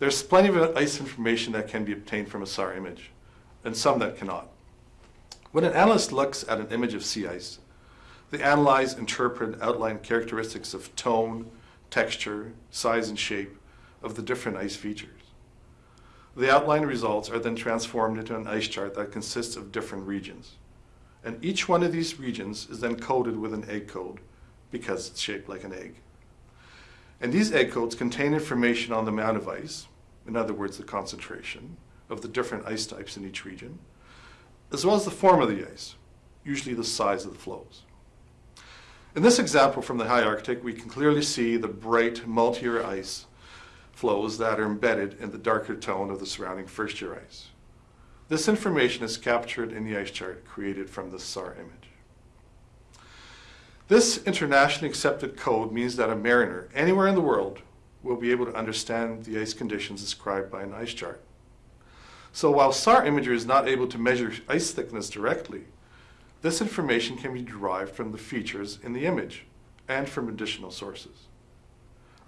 There's plenty of ice information that can be obtained from a SAR image, and some that cannot. When an analyst looks at an image of sea ice, they analyze, interpret, and outline characteristics of tone, texture, size, and shape of the different ice features. The outline results are then transformed into an ice chart that consists of different regions. And each one of these regions is then coded with an egg code because it's shaped like an egg. And these egg codes contain information on the amount of ice, in other words, the concentration of the different ice types in each region, as well as the form of the ice, usually the size of the floes. In this example from the high Arctic, we can clearly see the bright multi-year ice floes that are embedded in the darker tone of the surrounding first-year ice. This information is captured in the ice chart created from the SAR image. This internationally accepted code means that a mariner anywhere in the world will be able to understand the ice conditions described by an ice chart. So while SAR imagery is not able to measure ice thickness directly, this information can be derived from the features in the image and from additional sources.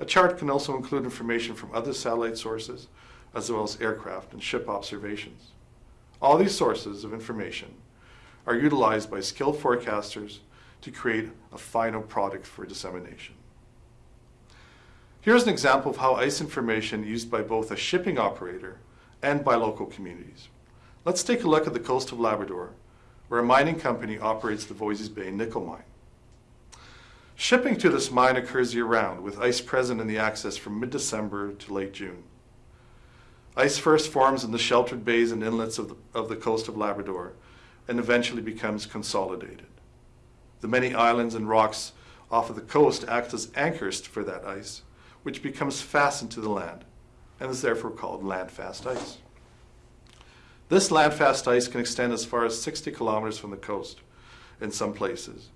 A chart can also include information from other satellite sources, as well as aircraft and ship observations. All these sources of information are utilized by skilled forecasters to create a final product for dissemination. Here's an example of how ice information used by both a shipping operator and by local communities. Let's take a look at the coast of Labrador, where a mining company operates the Voisey's Bay nickel mine. Shipping to this mine occurs year-round, with ice present in the access from mid-December to late June. Ice first forms in the sheltered bays and inlets of the, of the coast of Labrador and eventually becomes consolidated. The many islands and rocks off of the coast act as anchors for that ice, which becomes fastened to the land and is therefore called landfast ice. This landfast ice can extend as far as 60 kilometers from the coast in some places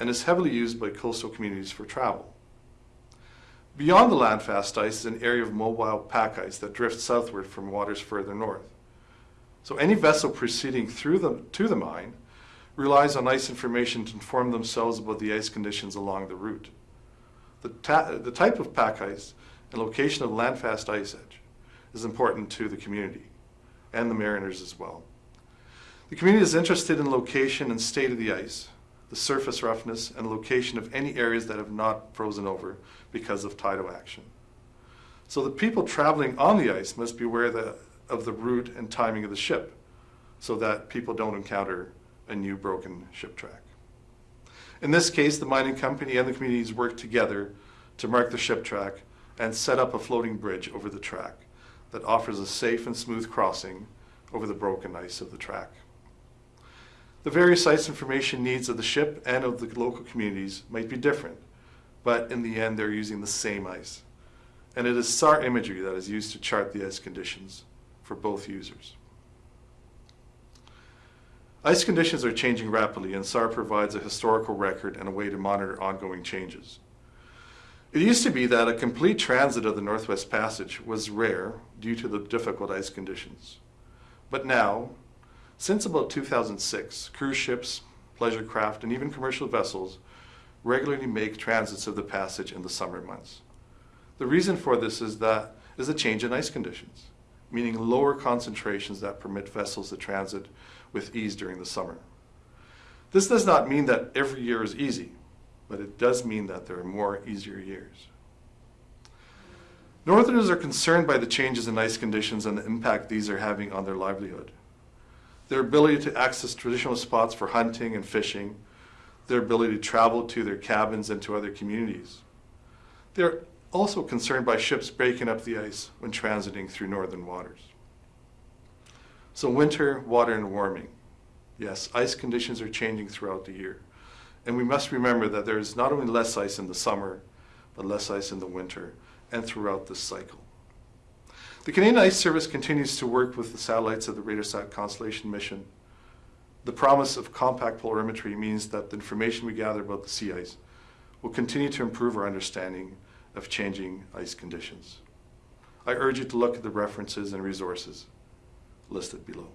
and is heavily used by coastal communities for travel. Beyond the landfast ice is an area of mobile pack ice that drifts southward from waters further north. So any vessel proceeding through the, to the mine relies on ice information to inform themselves about the ice conditions along the route. The, the type of pack ice and location of landfast ice edge is important to the community and the mariners as well. The community is interested in location and state of the ice, the surface roughness and location of any areas that have not frozen over because of tidal action. So the people traveling on the ice must be aware of the route and timing of the ship so that people don't encounter a new broken ship track. In this case, the mining company and the communities worked together to mark the ship track and set up a floating bridge over the track that offers a safe and smooth crossing over the broken ice of the track. The various ice information needs of the ship and of the local communities might be different, but in the end they're using the same ice. And it is SAR imagery that is used to chart the ice conditions for both users. Ice conditions are changing rapidly and SAR provides a historical record and a way to monitor ongoing changes. It used to be that a complete transit of the Northwest Passage was rare due to the difficult ice conditions. But now, since about 2006, cruise ships, pleasure craft, and even commercial vessels regularly make transits of the passage in the summer months. The reason for this is that is a change in ice conditions, meaning lower concentrations that permit vessels to transit with ease during the summer. This does not mean that every year is easy, but it does mean that there are more easier years. Northerners are concerned by the changes in ice conditions and the impact these are having on their livelihood. Their ability to access traditional spots for hunting and fishing, their ability to travel to their cabins and to other communities. They're also concerned by ships breaking up the ice when transiting through northern waters. So winter, water, and warming. Yes, ice conditions are changing throughout the year. And we must remember that there is not only less ice in the summer, but less ice in the winter and throughout this cycle. The Canadian Ice Service continues to work with the satellites of the RADARSAT Constellation mission. The promise of compact polarimetry means that the information we gather about the sea ice will continue to improve our understanding of changing ice conditions. I urge you to look at the references and resources listed below.